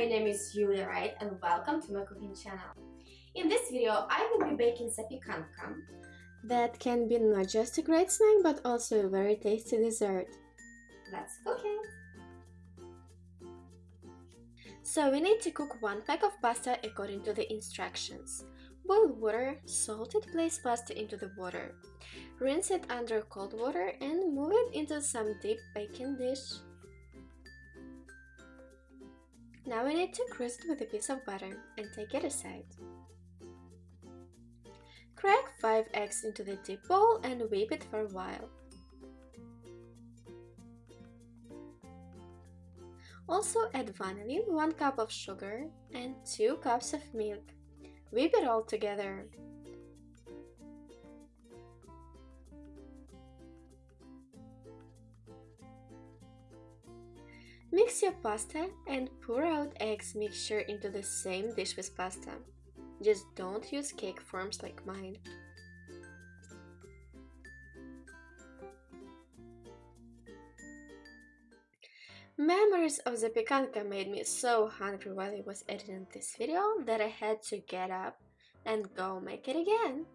my name is Yulia Wright and welcome to my cooking channel. In this video, I will be baking zapiekanka. That can be not just a great snack, but also a very tasty dessert. Let's cook it! So we need to cook one pack of pasta according to the instructions. Boil water, salt it, place pasta into the water. Rinse it under cold water and move it into some deep baking dish. Now we need to it with a piece of butter and take it aside. Crack 5 eggs into the deep bowl and whip it for a while. Also add vanilla, 1 cup of sugar and 2 cups of milk. Whip it all together. Mix your pasta and pour out eggs mixture into the same dish with pasta. Just don't use cake forms like mine. Memories of the zapiekanka made me so hungry while I was editing this video that I had to get up and go make it again.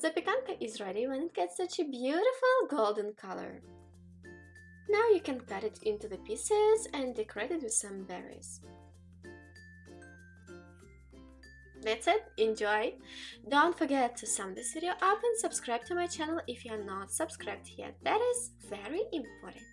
The Zapiekanka is ready when it gets such a beautiful golden color. Now you can cut it into the pieces and decorate it with some berries. That's it, enjoy! Don't forget to sum this video up and subscribe to my channel if you are not subscribed yet, that is very important.